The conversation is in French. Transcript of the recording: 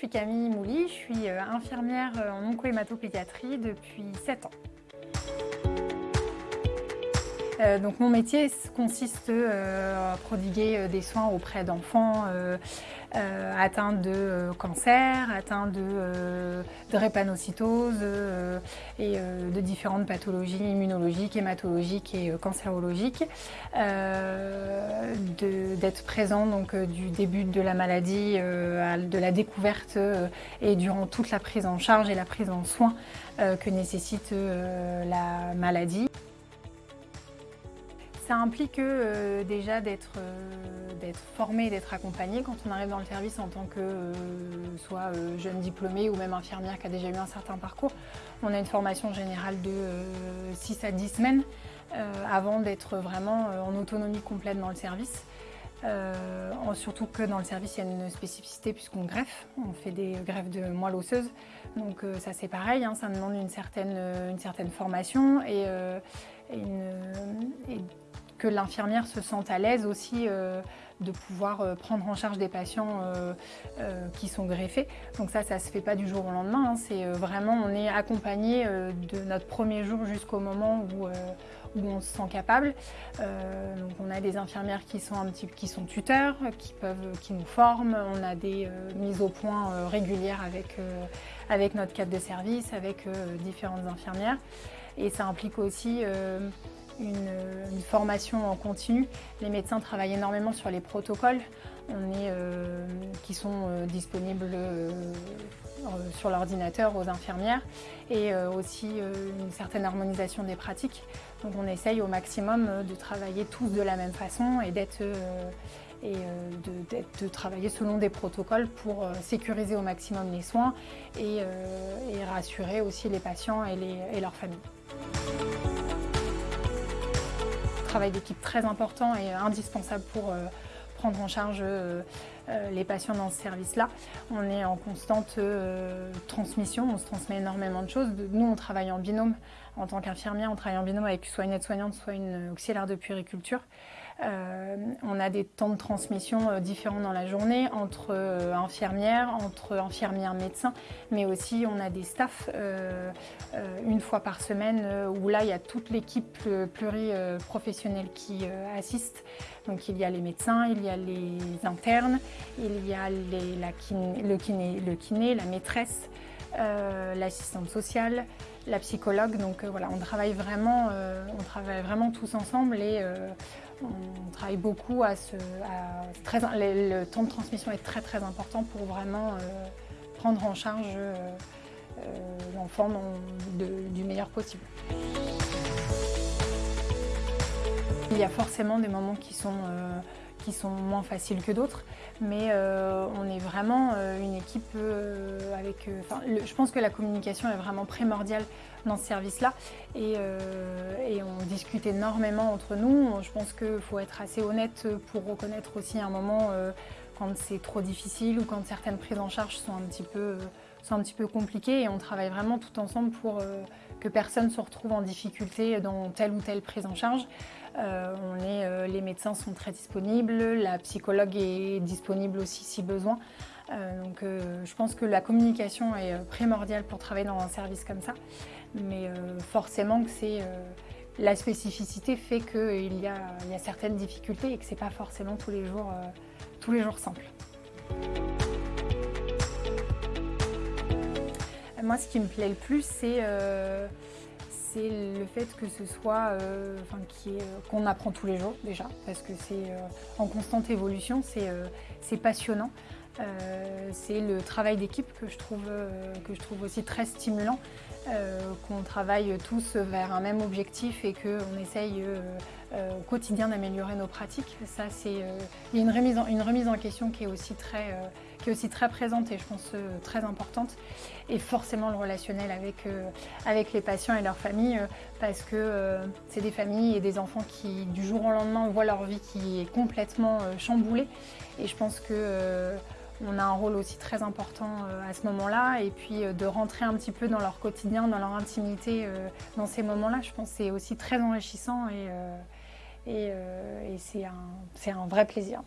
suis Camille Mouly, je suis euh, infirmière euh, en oncohématopédiatrie depuis 7 ans. Euh, donc mon métier consiste euh, à prodiguer euh, des soins auprès d'enfants atteints de cancer, atteints de, drépanocytose et de différentes pathologies immunologiques, hématologiques et cancérologiques. D'être présent donc, du début de la maladie, de la découverte et durant toute la prise en charge et la prise en soin que nécessite la maladie. Ça implique euh, déjà euh, d'être formé, d'être accompagné quand on arrive dans le service en tant que euh, soit jeune diplômé ou même infirmière qui a déjà eu un certain parcours. On a une formation générale de 6 à 10 semaines avant d'être vraiment en autonomie complète dans le service. surtout que dans le service, il y a une spécificité puisqu'on greffe, on fait des greffes de moelle osseuse. Donc ça c'est pareil, hein, ça demande une certaine, formation et, une, que l'infirmière se sente à l'aise aussi euh, de pouvoir euh, prendre en charge des patients euh, qui sont greffés. Donc ça, ça ne se fait pas du jour au lendemain. Hein. C'est vraiment, on est accompagné de notre premier jour jusqu'au moment où, où, on se sent capable. donc on a des infirmières qui sont, un petit, qui sont tuteurs, qui, peuvent, qui nous forment. On a des mises au point régulières avec, avec notre cadre de service, avec différentes infirmières. Et ça implique aussi une, formation en continu. Les médecins travaillent énormément sur les protocoles euh, qui sont euh, disponibles euh, sur l'ordinateur aux infirmières et aussi une certaine harmonisation des pratiques. Donc on essaye au maximum de travailler tous de la même façon et d'être de, travailler selon des protocoles pour sécuriser au maximum les soins et, rassurer aussi les patients et, et leurs familles travail d'équipe très important et indispensable pour euh, prendre en charge euh, les patients dans ce service-là. On est en constante transmission, on se transmet énormément de choses. Nous, on travaille en binôme. En tant qu'infirmière, on travaille en binôme avec soit une aide-soignante, soit une auxiliaire de puériculture. Euh, on a des temps de transmission euh, différents dans la journée entre euh, infirmières, entre infirmières médecins, mais aussi on a des staffs une fois par semaine où là il y a toute l'équipe pluriprofessionnelle qui assiste. Donc il y a les médecins, il y a les internes, il y a le, kiné, la maîtresse, l'assistante sociale, la psychologue. Donc voilà, on travaille vraiment, on travaille vraiment tous ensemble et on travaille beaucoup à ce... le temps de transmission est très très important pour vraiment euh, prendre en charge euh, euh, l'enfant du meilleur possible. Il y a forcément des moments qui sont, qui sont moins faciles que d'autres, mais on est vraiment une équipe avec... je pense que la communication est vraiment primordiale dans ce service-là et, on discute énormément entre nous. Je pense qu'il faut être assez honnête pour reconnaître aussi un moment quand c'est trop difficile ou quand certaines prises en charge sont un petit peu, sont un petit peu compliquées et on travaille vraiment tout ensemble pour que personne se retrouve en difficulté dans telle ou telle prise en charge. on est, les médecins sont très disponibles, la psychologue est disponible aussi si besoin. donc je pense que la communication est primordiale pour travailler dans un service comme ça mais euh, forcément que c'est euh, la spécificité fait qu'il y, y, a certaines difficultés et que ce n'est pas forcément tous les jours, euh, tous les jours simple. Moi, ce qui me plaît le plus, c'est le fait que ce soit, qu'on apprend tous les jours déjà, parce que c'est en constante évolution, c'est passionnant. c'est le travail d'équipe que je trouve aussi très stimulant. Euh, qu'on travaille tous vers un même objectif et qu'on essaye euh, euh, au quotidien d'améliorer nos pratiques. Ça, c'est une remise, en, une remise en question qui est aussi très, qui est aussi très présente et je pense très importante. Et forcément le relationnel avec, avec les patients et leurs familles parce que c'est des familles et des enfants qui du jour au lendemain voient leur vie qui est complètement chamboulée. Et je pense que on a un rôle aussi très important euh, à ce moment-là et puis euh, de rentrer un petit peu dans leur quotidien, dans leur intimité euh, dans ces moments-là, je pense que c'est aussi très enrichissant et, c'est un vrai plaisir.